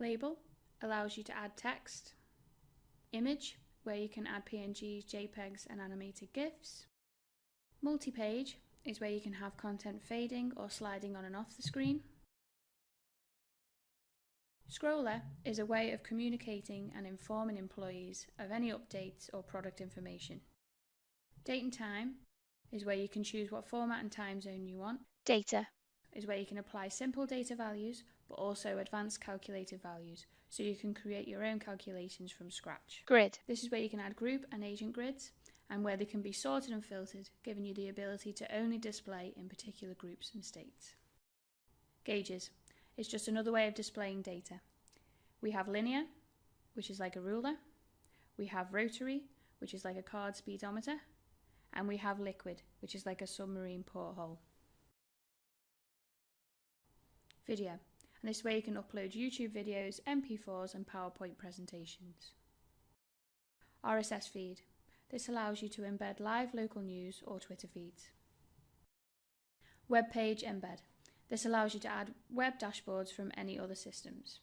Label allows you to add text. Image, where you can add PNGs, JPEGs and animated GIFs. Multi-page is where you can have content fading or sliding on and off the screen. Scroller is a way of communicating and informing employees of any updates or product information. Date and time is where you can choose what format and time zone you want. Data is where you can apply simple data values but also advanced calculated values so you can create your own calculations from scratch. Grid This is where you can add group and agent grids and where they can be sorted and filtered, giving you the ability to only display in particular groups and states. Gauges It's just another way of displaying data. We have linear, which is like a ruler. We have rotary, which is like a card speedometer. And we have liquid, which is like a submarine porthole. Video, and this way you can upload YouTube videos, MP4s and PowerPoint presentations. RSS feed, this allows you to embed live local news or Twitter feeds. Web page embed. This allows you to add web dashboards from any other systems.